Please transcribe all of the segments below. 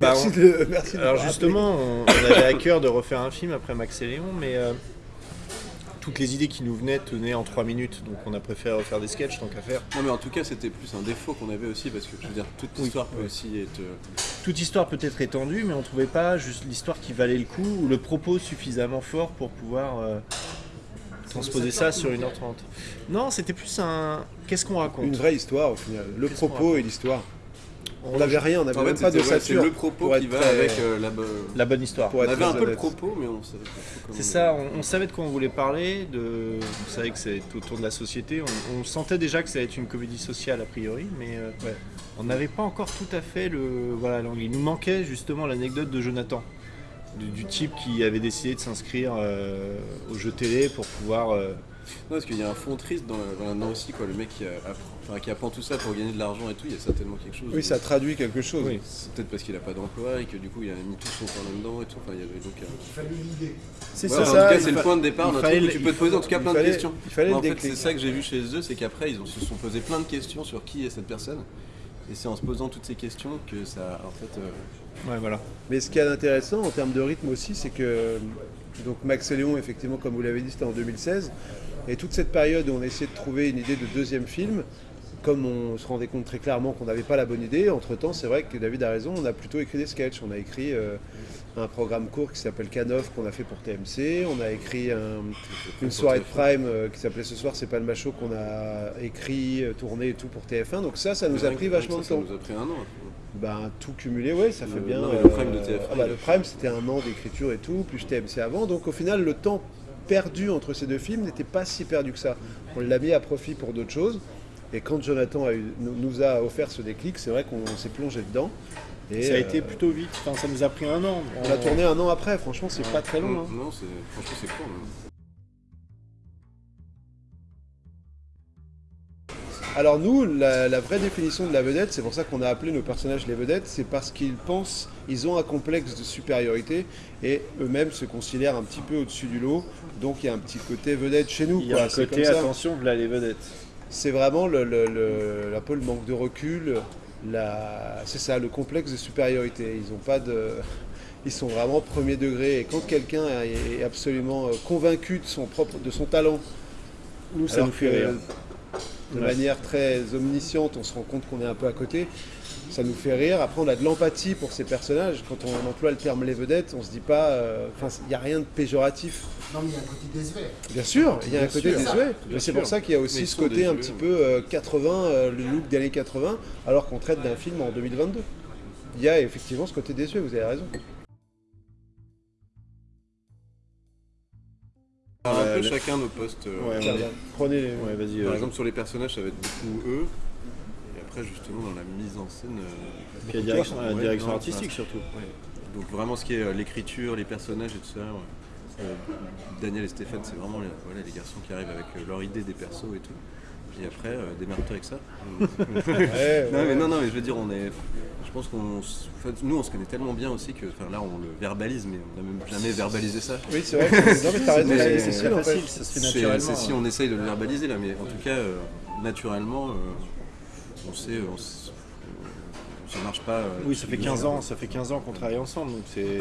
merci, on- de, merci de Alors justement, on, on avait à cœur de refaire un film après Max et Léon, mais euh, toutes les idées qui nous venaient tenaient en 3 minutes, donc on a préféré refaire des sketchs tant qu'à faire. Non mais en tout cas c'était plus un défaut qu'on avait aussi parce que je veux dire toute Oui. l'histoire peut aussi être. euh, Toute histoire peut être étendue, mais on trouvait pas juste l'histoire qui valait le coup ou le propos suffisamment fort pour pouvoir euh, transposer ça sur 1h30. Non, c'était plus un. Qu'est-ce qu'on raconte? Une vraie histoire au final. Le propos et l'histoire. On n'avait rien, on n'avait même fait, pas de ouais, c'est le propos qui va avec euh, la. bo- La bonne histoire. Pour On avait un peu le propos mais on savait pas. C'est ça, on, on savait de quoi on voulait parler, de, on savait que c'était autour de la société, on, on sentait déjà que ça allait être une comédie sociale a priori, mais euh, Ouais. on n'avait pas encore tout à fait le... Voilà, l'angle. il nous manquait justement l'anecdote de Jonathan, du, du type qui avait décidé de s'inscrire euh, au jeu télé pour pouvoir... Non, parce qu'il y a un fond triste dans, dans là-dedans aussi, quoi. Le mec qui, a- apprend, enfin, qui apprend tout ça pour gagner de l'argent et tout, il y a certainement quelque chose. Oui, ça traduit quelque chose. Oui. C'est peut-être parce qu'il a pas d'emploi et que du coup il a mis tout son temps là-dedans et tout. Enfin, il y avait donc. euh, C'est ouais, ça, en tout ça, cas, il c'est le point de départ il fallait tu peux te poser en tout cas il plein fallait- de questions. il fallait en fait, c'est ça que j'ai vu chez eux, c'est qu'après ils ont, se sont posé plein de questions sur qui est cette personne. Et c'est en se posant toutes ces questions que ça, en fait, euh, Ouais, voilà. Mais ce qui est intéressant en termes de rythme aussi, c'est que donc Max et Léon, effectivement, comme vous l'avez dit, c'était en 2016. Et toute cette période où on essayait de trouver une idée de deuxième film, comme on se rendait compte très clairement qu'on n'avait pas la bonne idée, entre-temps, c'est vrai que David a raison, on a plutôt écrit des sketchs. On a écrit euh, un programme court qui s'appelle Canoff qu'on a fait pour TMC. On a écrit un- une soirée de prime euh, qui s'appelait Ce soir, c'est pas le macho qu'on a écrit, euh, tourné et tout pour TF1. Donc ça, ça nous a pris vachement de ça, ça temps. nous a pris un an. Ben, tout cumulé, ouais, ça Le- fait bien. non, le prime de euh, TF1, ah bah, le a- prime, c'était un an d'écriture et tout, plus TMC avant. Donc au final, le temps perdu entre ces deux films n'était pas si perdu que ça. On l'a mis à profit pour d'autres choses. Et quand Jonathan a eu- nous, a offert ce déclic, c'est vrai qu'on s'est plongé dedans. Et ça a euh, été plutôt vite, enfin, ça nous a pris un an. On a tourné un an après, franchement, c'est pas très long. hein. Non, c'est franchement c'est court. même. Alors nous, la, la vraie définition de la vedette, c'est pour ça qu'on a appelé nos personnages les vedettes, c'est parce qu'ils pensent, ils ont un complexe de supériorité et eux-mêmes se considèrent un petit peu au-dessus du lot. Donc il y a un petit côté vedette chez nous. Il y a quoi. un C'est côté, attention, les vedettes. C'est vraiment le, le- le- un peu le manque de recul, la- c'est ça, le complexe de supériorité. Ils ont pas de, ils sont vraiment premier degré. Et quand quelqu'un est absolument convaincu de son propre, de son talent, Nous, ça nous fait rire. De Ouais. manière très omnisciente, on se rend compte qu'on est un peu à côté. Ça nous fait rire. Après, on a de l'empathie pour ces personnages. Quand on emploie le terme les vedettes, on se dit pas. euh, Enfin, il n'y a rien de péjoratif. Non, mais il y a un côté désuet. Bien sûr, il y a un côté désuet. Mais c'est pour ça qu'il y a aussi ce côté un petit peu euh, 80, euh, le look des années 80, alors qu'on traite d'un film en 2022. Il y a effectivement ce côté désuet, vous avez raison. Un peu chacun nos postes. Ouais. Prenez les... Ouais, vas-y. Par euh, exemple, sur les personnages, ça va être beaucoup eux. Et après, justement, dans la mise en scène. euh, puis la direction, la Ouais, direction non, artistique surtout. ouais. Donc, vraiment, ce qui est euh, l'écriture, les personnages et tout ça. ouais. Euh, Daniel et Stéphane, c'est vraiment les, voilà, les garçons qui arrivent avec euh, leur idée des persos et tout. Et après, euh, démerde-toi avec ça. Ouais, non, ouais. mais non, non, mais je veux dire, on est. Je pense qu'on. s- en fait, nous, on se connaît tellement bien aussi que. Enfin, là, on le verbalise, mais on n'a même jamais verbalisé ça. Oui, c'est vrai. que- Non, mais t'as raison, c'est facile, ça se fait C'est naturellement. c'est si hein. on essaye de le verbaliser là, mais en tout cas, euh, naturellement, euh, on sait, on ça marche pas. euh, Oui, ça fait nous, 15 euh, ans, ça fait 15 ans qu'on travaille ensemble, donc c'est,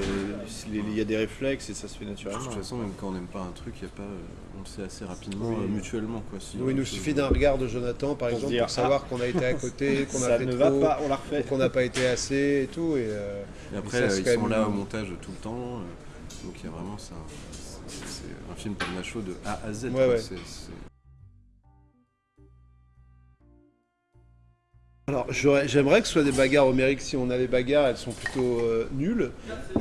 il y a des réflexes et ça se fait De naturellement. toute façon, même quand on n'aime pas un truc, y a pas, euh, on le sait assez rapidement Oui. euh, mutuellement. Quoi, si on il nous suffit d'un regard de Jonathan, par exemple, dire, pour savoir qu'on a été à côté, qu'on a ça fait ne trop, va pas, on la refait. qu'on n'a pas été assez et tout. Et, euh, Et après, ça, ils quand sont même- là au montage tout le temps. euh, donc il y a vraiment ça. C'est un film comme Nacho de A à Z. Ouais, quoi, Alors, j'aimerais que ce soit des bagarres homériques. Si on a des bagarres, elles sont plutôt euh, nulles.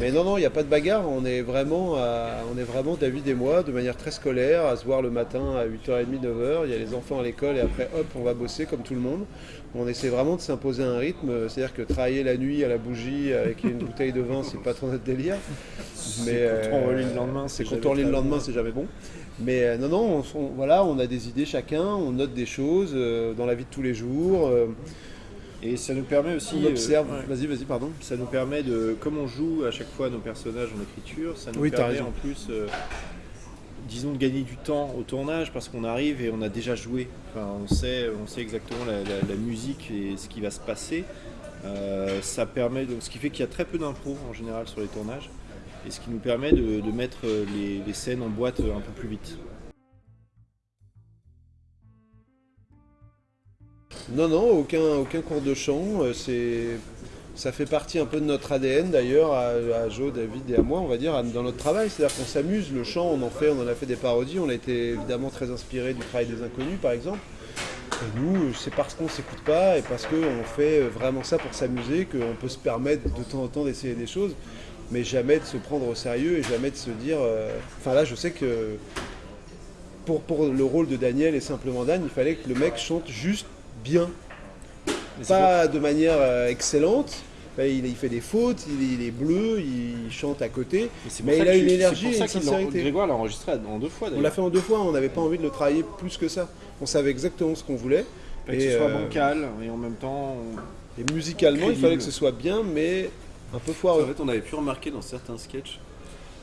Mais non, non, il n'y a pas de bagarre. On est, vraiment à- on est vraiment, David et moi, de manière très scolaire, à se voir le matin à 8h30, 9h. Il y a les enfants à l'école et après, hop, on va bosser comme tout le monde. On essaie vraiment de s'imposer un rythme. C'est-à-dire que travailler la nuit à la bougie avec une bouteille de vin, c'est pas trop notre délire. Mais quand on euh, relit le lendemain, c'est quand jamais on relit le lendemain, bon. c'est jamais bon. Mais euh, non, non, on, on- voilà, on a des idées chacun, on note des choses euh, dans la vie de tous les jours. Et ça nous permet aussi. on observe. euh, ouais. Vas-y, vas-y, pardon. Ça nous permet de, comme on joue à chaque fois nos personnages en écriture, ça nous Oui, permet en plus, euh, disons, de gagner du temps au tournage parce qu'on arrive et on a déjà joué. Enfin, on sait, on sait exactement la, la- la musique et ce qui va se passer. Euh, ça permet de- ce qui fait qu'il y a très peu d'impro en général sur les tournages. Et ce qui nous permet de, de mettre les, les scènes en boîte un peu plus vite. Non, non, aucun, aucun cours de chant. euh, C'est, ça fait partie un peu de notre ADN d'ailleurs, à, à Joe, David et à moi, on va dire, dans notre travail. C'est-à-dire qu'on s'amuse, le chant, on en fait, on en a fait des parodies. On a été évidemment très inspiré du travail des inconnus, par exemple. Et nous, c'est parce qu'on s'écoute pas et parce qu'on fait vraiment ça pour s'amuser qu'on peut se permettre de temps en temps d'essayer des choses, mais jamais de se prendre au sérieux et jamais de se dire. euh, Enfin là, je sais que pour, pour le rôle de Daniel et simplement Dan, il fallait que le mec chante juste bien. Pas de manière euh, excellente. Enfin, il, il fait des fautes, il, il est bleu, il chante à côté. Et Mais il a une tu- énergie c'est et une sincérité. Grégoire l'a enregistré en deux fois On l'a fait en deux fois, on n'avait pas envie de le travailler plus que ça. On savait exactement ce qu'on voulait. Pas que ce Et, soit euh, bancal et en même temps. on- Et musicalement, il fallait que ce soit bien, mais un peu En foireux. fait, on avait pu remarquer dans certains sketchs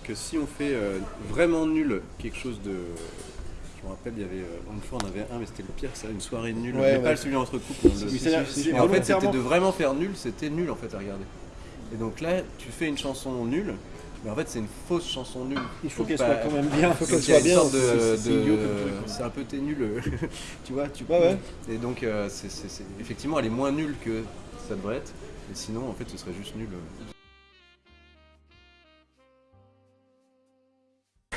que si on fait euh, vraiment nul quelque chose de. Je me rappelle, il y avait. euh, une fois, on avait un, mais c'était le pire, ça, une soirée nulle. Ouais, mais ouais. pas celui entre couples. hein, le- en fait, c'était de vraiment faire nul, c'était nul en fait à regarder. Et donc là, tu fais une chanson nulle, mais en fait, c'est une fausse chanson nulle. Il faut qu'elle bah, soit quand même bien. faut qu'elle il y a soit bien, c'est- un peu t'es nul, euh, tu vois. Tu, Ouais, ouais. Et donc, euh, effectivement, elle est moins nulle que ça devrait être. Et sinon, en fait, ce serait juste nul. euh.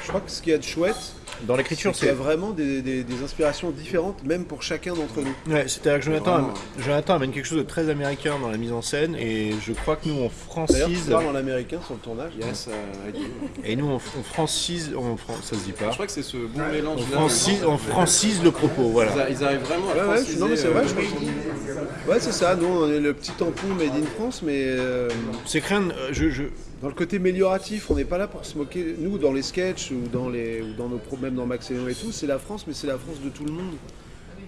Je crois que ce qu'il y a de chouette, Dans c'est l'écriture, qu'il y a c'est. vraiment des, des- des inspirations différentes, même pour chacun d'entre nous. Ouais, c'est-à-dire que Jonathan, Vraiment. Jonathan amène quelque chose de très américain dans la mise en scène et je crois que nous on D'ailleurs, tu francise parles en américain sur le tournage. Yes, euh, et nous on, on francise, on, fran- ça se dit pas. Je crois que c'est ce bon mélange On francise, on francise le propos, voilà. Ils, arrivent vraiment à Ouais, ouais, non, mais c'est vrai, euh, je pense. Ouais, c'est ça. Nous, on est le petit tampon made in France, mais euh, C'est euh, je, je, dans le côté amélioratif, on n'est pas là pour se moquer. Nous, dans les sketchs ou dans les, ou dans nos problèmes dans Max et tout, c'est la France, mais c'est la France de tout le monde.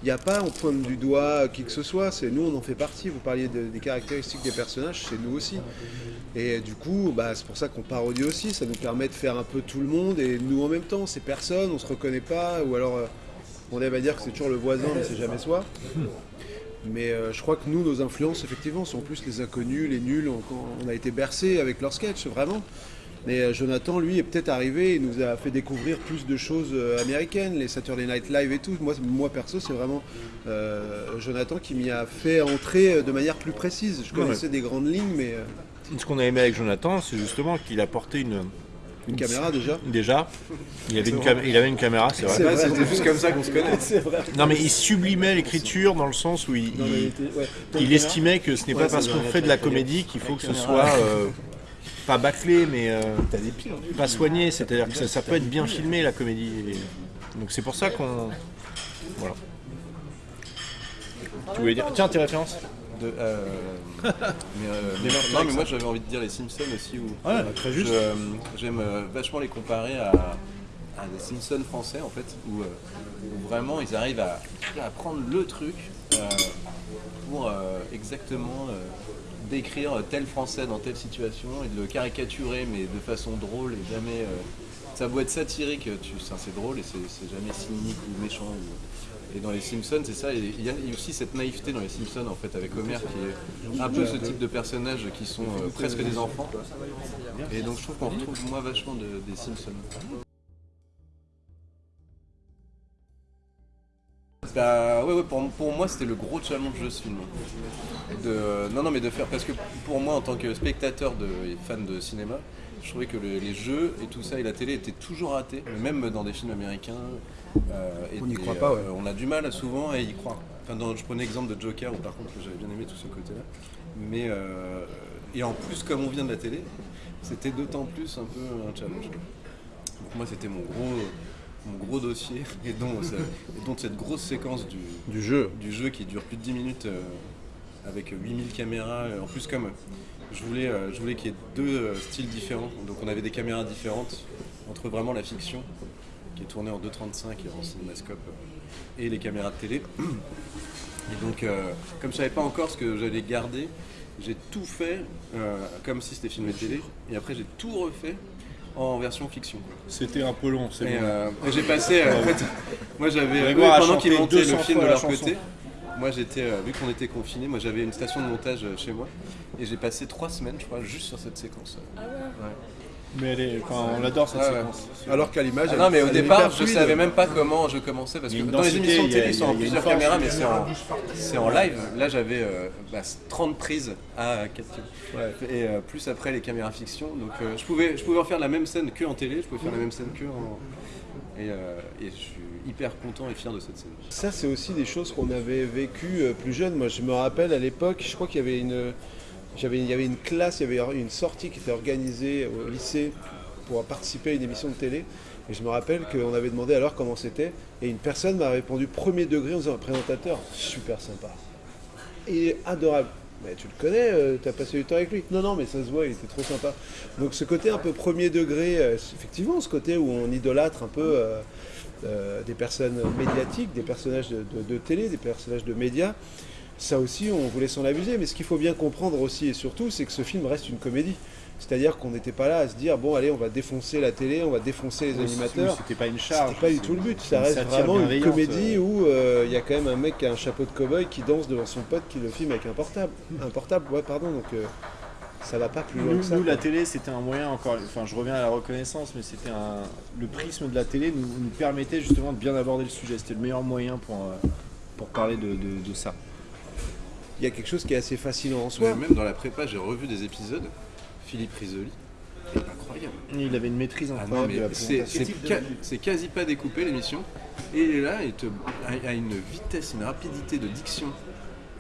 Il n'y a pas, on pointe du doigt qui que ce soit. C'est nous, on en fait partie. Vous parliez de- des caractéristiques des personnages, c'est nous aussi. Et du coup, bah, c'est pour ça qu'on parodie aussi. Ça nous permet de faire un peu tout le monde et nous en même temps. C'est personne, on se reconnaît pas, ou alors euh, on aime à dire que c'est toujours le voisin, mais c'est jamais soi. Mais euh, je crois que nous, nos influences, effectivement, sont plus les inconnus, les nuls. On, on a été bercés avec leurs sketchs, vraiment. Mais euh, Jonathan, lui, est peut-être arrivé et nous a fait découvrir plus de choses euh, américaines, les Saturday Night Live et tout. Moi, moi perso, c'est vraiment euh, Jonathan qui m'y a fait entrer de manière plus précise. Je Ouais, connaissais des grandes lignes, mais ce qu'on a aimé avec Jonathan, c'est justement qu'il apportait une, une caméra déjà. déjà, il avait, une, cam- il avait une caméra, c'est vrai. C'était juste comme ça qu'on se connaît. Vrai. Non mais il sublimait l'écriture dans le sens où il, Non, il- était- ouais. il estimait que ce n'est Ouais, pas parce qu'on fait de la comédie qu'il faut que ce soit euh, pas bâclé, mais euh, pas soigné. C'est-à-dire que ça, ça peut être bien filmé la comédie. Et donc c'est pour ça qu'on. Voilà. Tu voulais dire Tiens, tes références De, euh, mais, euh, non, mais moi j'avais envie de dire les Simpsons aussi. Où, Ouais, très juste. J'aime euh, vachement les comparer à, à des Simpsons français en fait, où, euh, où vraiment ils arrivent à, à prendre le truc euh, pour euh, exactement euh, décrire tel français dans telle situation et de le caricaturer mais de façon drôle et jamais. euh, ça beau être satirique, c'est drôle et c'est jamais cynique ou méchant. ou- et dans les Simpsons, c'est ça. Il y a aussi cette naïveté dans les Simpsons, en fait, avec Homer, qui est un peu ce type de personnages qui sont euh, presque des enfants. Et donc je trouve qu'on retrouve moi vachement de- des Simpsons. Bah ouais, ouais pour, pour moi c'était le gros challenge de ce film. De, non non mais de faire parce que pour moi en tant que spectateur de, et fan de cinéma, je trouvais que le- les jeux et tout ça et la télé étaient toujours ratés, même dans des films américains. euh, On n'y croit pas, ouais. euh, on a du mal souvent à y croire. Enfin, dans- je prenais l'exemple de Joker où par contre j'avais bien aimé tout ce côté-là. Mais euh, et en plus comme on vient de la télé, c'était d'autant plus un peu un challenge. Donc moi c'était mon gros mon gros dossier et dont, ça- et dont cette grosse séquence du, Du jeu. du jeu qui dure plus de 10 minutes euh, avec 8000 caméras. euh, En plus, comme euh, je voulais, euh, je voulais qu'il y ait deux euh, styles différents, donc on avait des caméras différentes entre vraiment la fiction qui est tournée en 2.35 et en cinémascope et les caméras de télé. Et donc, comme je savais pas encore ce que j'allais garder, j'ai tout fait comme si c'était filmé télé, et après j'ai tout refait en version fiction. C'était un peu long, c'est Et, euh, et j'ai passé, euh, en fait, moi j'avais, pendant qu'ils montaient 200 le film de leur chanson. côté, moi j'étais, euh, vu qu'on était confinés, moi j'avais une station de montage chez moi et j'ai passé trois semaines, je crois, juste sur cette séquence. Ah ouais? Ouais. Mais elle est, enfin, on adore cette ouais. séquence. Alors qu'à l'image. Ah elle- non, mais au elle est départ, hyper je fluide. savais même pas comment je commençais parce Il y que a une dans les densité, émissions de il y a- télé, ils sont en il y a une plusieurs force, caméras, mais c'est en, c'est en live. Là, j'avais euh, bah, 30 prises à 4 Ouais. Et euh, plus après les caméras fiction. Donc euh, je, pouvais, je pouvais en faire la même scène que en télé, je pouvais faire la même scène que en. Et, euh, et je suis hyper content et fier de cette scène. Ça, c'est aussi des choses qu'on avait vécues euh, plus jeune. Moi, je me rappelle à l'époque, je crois qu'il y avait une, il y avait une classe, il y avait une sortie qui était organisée au lycée pour participer à une émission de télé. Et je me rappelle qu'on avait demandé alors comment c'était. Et une personne m'a répondu premier degré en disant présentateur, super sympa. Et adorable. Mais tu le connais, euh, t'as passé du temps avec lui? Non, non, mais ça se voit, il était trop sympa. Donc ce côté un peu premier degré, euh, effectivement, ce côté où on idolâtre un peu euh, des personnes médiatiques, des personnages de télé, des personnages de médias, ça aussi, on voulait s'en abuser. Mais ce qu'il faut bien comprendre aussi et surtout, c'est que ce film reste une comédie. C'est-à-dire qu'on n'était pas là à se dire, bon, allez, on va défoncer la télé, on va défoncer les animateurs. C'était pas une charge. C'était pas du tout le but. Ça reste vraiment une comédie euh. où euh, il y a quand même un mec qui a un chapeau de cow-boy qui danse devant son pote qui le filme avec un portable. Un portable, ouais, pardon. Donc euh, ça va pas plus loin Nous, que ça. nous, la télé, c'était un moyen encore. Enfin, je reviens à la reconnaissance, mais c'était un. Le prisme de la télé nous, nous permettait justement de bien aborder le sujet. C'était le meilleur moyen pour, euh, pour parler de, de- de ça. Il y a quelque chose qui est assez fascinant en Ouais, soi. même dans la prépa, j'ai revu des épisodes. Philippe Risoli, est incroyable. Il avait une maîtrise Ah incroyable non, de la mais c'est quasi pas découpé l'émission. Et il est là, il te, a, a une vitesse, une rapidité de diction.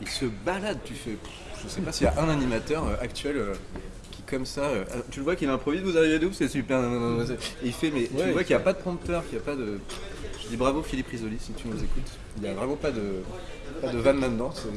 Il se balade, tu fais. Je sais pas s'il y a un animateur euh, actuel euh, qui, comme ça. euh, ah, tu le vois qu'il improvise, vous arrivez d'où C'est super. Et il fait, mais tu Ouais, vois il qu'il n'y a pas de prompteur, qu'il n'y a pas de. Je dis bravo Philippe Risoli si tu nous écoutes. Il n'y a vraiment pas de, pas de vanne là-dedans. c'est-